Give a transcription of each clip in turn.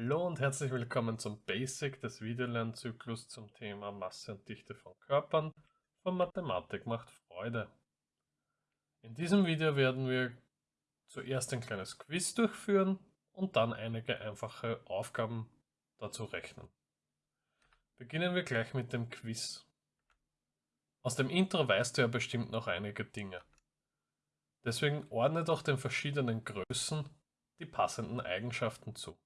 Hallo und herzlich willkommen zum Basic des Videolernzyklus zum Thema Masse und Dichte von Körpern von Mathematik macht Freude. In diesem Video werden wir zuerst ein kleines Quiz durchführen und dann einige einfache Aufgaben dazu rechnen. Beginnen wir gleich mit dem Quiz. Aus dem Intro weißt du ja bestimmt noch einige Dinge. Deswegen ordne doch den verschiedenen Größen die passenden Eigenschaften zu.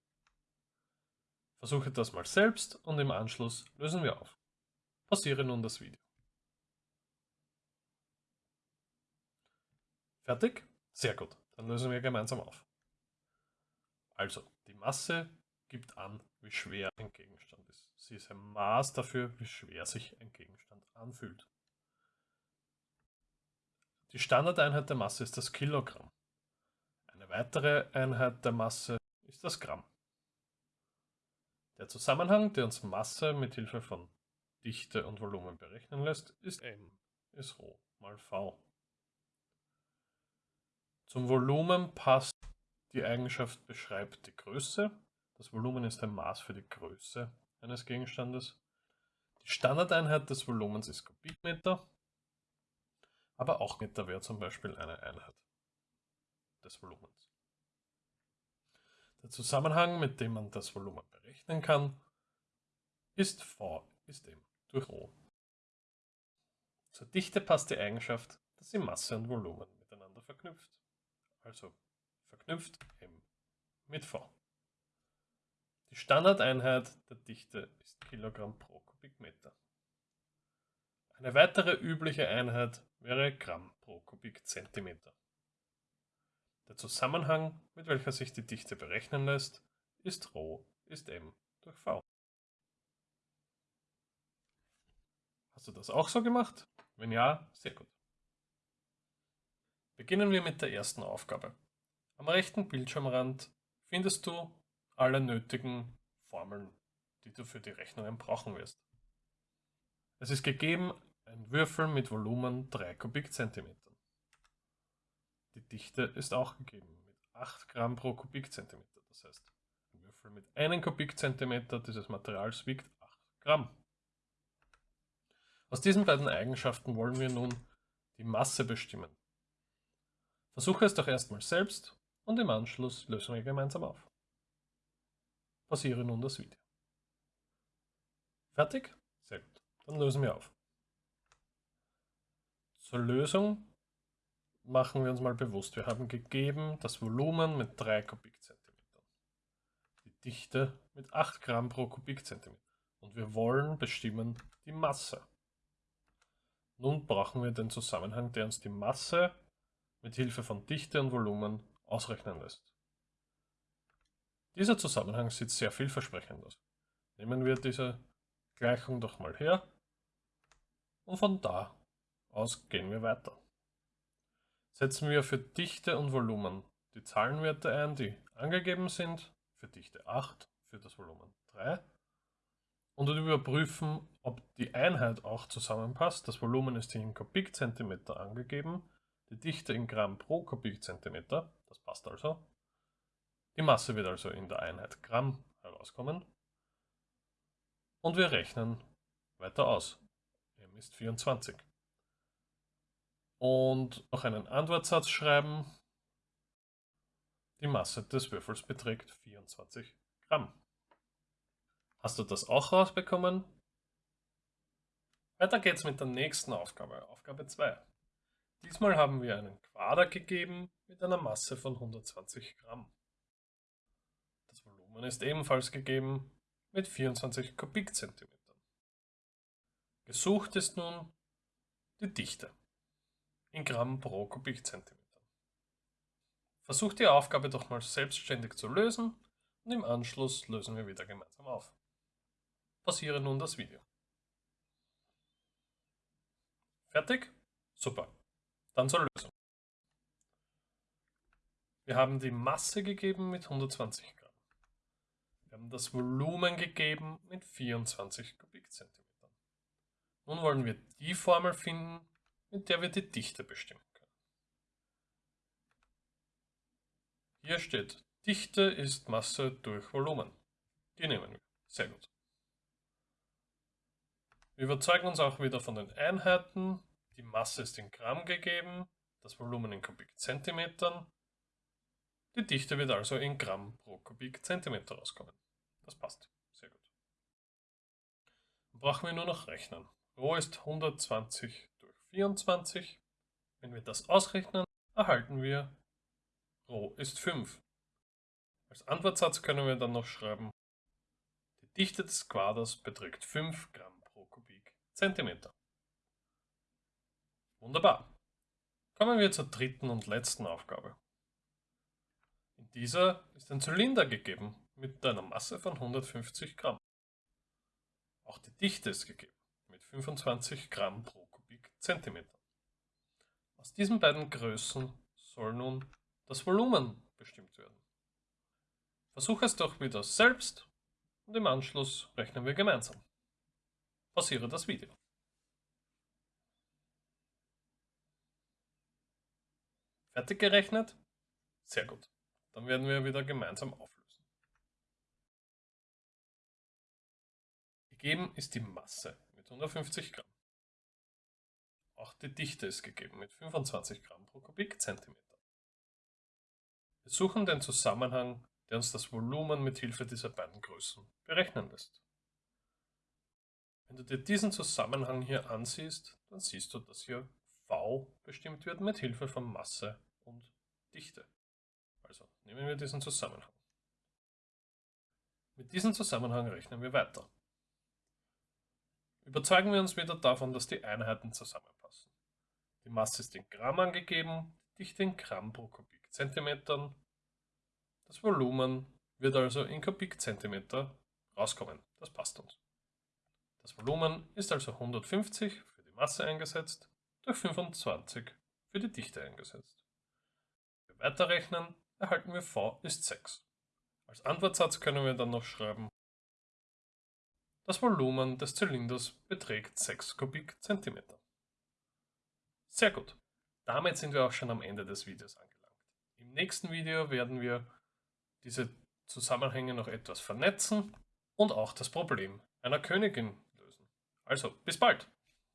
Versuche das mal selbst und im Anschluss lösen wir auf. Pausiere nun das Video. Fertig? Sehr gut, dann lösen wir gemeinsam auf. Also, die Masse gibt an, wie schwer ein Gegenstand ist. Sie ist ein Maß dafür, wie schwer sich ein Gegenstand anfühlt. Die Standardeinheit der Masse ist das Kilogramm. Eine weitere Einheit der Masse ist das Gramm. Der Zusammenhang, der uns Masse mit Hilfe von Dichte und Volumen berechnen lässt, ist m ist Rho mal v. Zum Volumen passt die Eigenschaft beschreibt die Größe. Das Volumen ist ein Maß für die Größe eines Gegenstandes. Die Standardeinheit des Volumens ist Kubikmeter aber auch Meter wäre zum Beispiel eine Einheit des Volumens. Der Zusammenhang, mit dem man das Volumen berechnen kann, ist V ist M durch Rho. Zur Dichte passt die Eigenschaft, dass sie Masse und Volumen miteinander verknüpft. Also verknüpft M mit V. Die Standardeinheit der Dichte ist Kilogramm pro Kubikmeter. Eine weitere übliche Einheit wäre Gramm pro Kubikzentimeter. Der Zusammenhang, mit welcher sich die Dichte berechnen lässt, ist Rho ist m durch v. Hast du das auch so gemacht? Wenn ja, sehr gut. Beginnen wir mit der ersten Aufgabe. Am rechten Bildschirmrand findest du alle nötigen Formeln, die du für die Rechnungen brauchen wirst. Es ist gegeben ein Würfel mit Volumen 3 Kubikzentimetern. Die Dichte ist auch gegeben mit 8 Gramm pro Kubikzentimeter. Das heißt, ein Würfel mit 1 Kubikzentimeter dieses Materials wiegt 8 Gramm. Aus diesen beiden Eigenschaften wollen wir nun die Masse bestimmen. Versuche es doch erstmal selbst und im Anschluss lösen wir gemeinsam auf. Pausiere nun das Video. Fertig? Sehr gut. Dann lösen wir auf. Zur Lösung machen wir uns mal bewusst, wir haben gegeben das Volumen mit 3 Kubikzentimetern, die Dichte mit 8 Gramm pro Kubikzentimeter und wir wollen bestimmen die Masse. Nun brauchen wir den Zusammenhang, der uns die Masse mit Hilfe von Dichte und Volumen ausrechnen lässt. Dieser Zusammenhang sieht sehr vielversprechend aus. Nehmen wir diese Gleichung doch mal her und von da aus gehen wir weiter. Setzen wir für Dichte und Volumen die Zahlenwerte ein, die angegeben sind, für Dichte 8, für das Volumen 3 und überprüfen, ob die Einheit auch zusammenpasst. Das Volumen ist hier in Kubikzentimeter angegeben, die Dichte in Gramm pro Kubikzentimeter, das passt also. Die Masse wird also in der Einheit Gramm herauskommen. Und wir rechnen weiter aus. M ist 24 und noch einen Antwortsatz schreiben. Die Masse des Würfels beträgt 24 Gramm. Hast du das auch rausbekommen? Weiter geht's mit der nächsten Aufgabe, Aufgabe 2. Diesmal haben wir einen Quader gegeben mit einer Masse von 120 Gramm. Das Volumen ist ebenfalls gegeben mit 24 Kubikzentimetern. Gesucht ist nun die Dichte in Gramm pro Kubikzentimeter. Versucht die Aufgabe doch mal selbstständig zu lösen und im Anschluss lösen wir wieder gemeinsam auf. Pausiere nun das Video. Fertig? Super. Dann zur Lösung. Wir haben die Masse gegeben mit 120 Gramm. Wir haben das Volumen gegeben mit 24 Kubikzentimetern. Nun wollen wir die Formel finden, mit der wir die Dichte bestimmen können. Hier steht, Dichte ist Masse durch Volumen. Die nehmen wir. Sehr gut. Wir überzeugen uns auch wieder von den Einheiten. Die Masse ist in Gramm gegeben, das Volumen in Kubikzentimetern. Die Dichte wird also in Gramm pro Kubikzentimeter rauskommen. Das passt. Sehr gut. Dann brauchen wir nur noch rechnen. Rho ist 120 durch 24. Wenn wir das ausrechnen, erhalten wir Rho ist 5. Als Antwortsatz können wir dann noch schreiben, die Dichte des Quaders beträgt 5 Gramm pro Kubikzentimeter. Wunderbar. Kommen wir zur dritten und letzten Aufgabe. In dieser ist ein Zylinder gegeben mit einer Masse von 150 Gramm. Auch die Dichte ist gegeben mit 25 Gramm pro Kubikzentimeter. Aus diesen beiden Größen soll nun das Volumen bestimmt werden. Versuche es doch wieder selbst und im Anschluss rechnen wir gemeinsam. Pausiere das Video. Fertig gerechnet? Sehr gut. Dann werden wir wieder gemeinsam auflösen. Gegeben ist die Masse mit 150 Gramm. Auch die Dichte ist gegeben mit 25 Gramm pro Kubikzentimeter. Wir suchen den Zusammenhang, der uns das Volumen mit Hilfe dieser beiden Größen berechnen lässt. Wenn du dir diesen Zusammenhang hier ansiehst, dann siehst du, dass hier V bestimmt wird mit Hilfe von Masse und Dichte. Also nehmen wir diesen Zusammenhang. Mit diesem Zusammenhang rechnen wir weiter. Überzeugen wir uns wieder davon, dass die Einheiten zusammenpassen. Die Masse ist in Gramm angegeben, die Dichte in Gramm pro Kubikzentimetern. Das Volumen wird also in Kubikzentimeter rauskommen. Das passt uns. Das Volumen ist also 150 für die Masse eingesetzt durch 25 für die Dichte eingesetzt. Wenn wir weiterrechnen, erhalten wir v ist 6. Als Antwortsatz können wir dann noch schreiben, das Volumen des Zylinders beträgt 6 Kubikzentimeter. Sehr gut. Damit sind wir auch schon am Ende des Videos angelangt. Im nächsten Video werden wir diese Zusammenhänge noch etwas vernetzen und auch das Problem einer Königin lösen. Also, bis bald!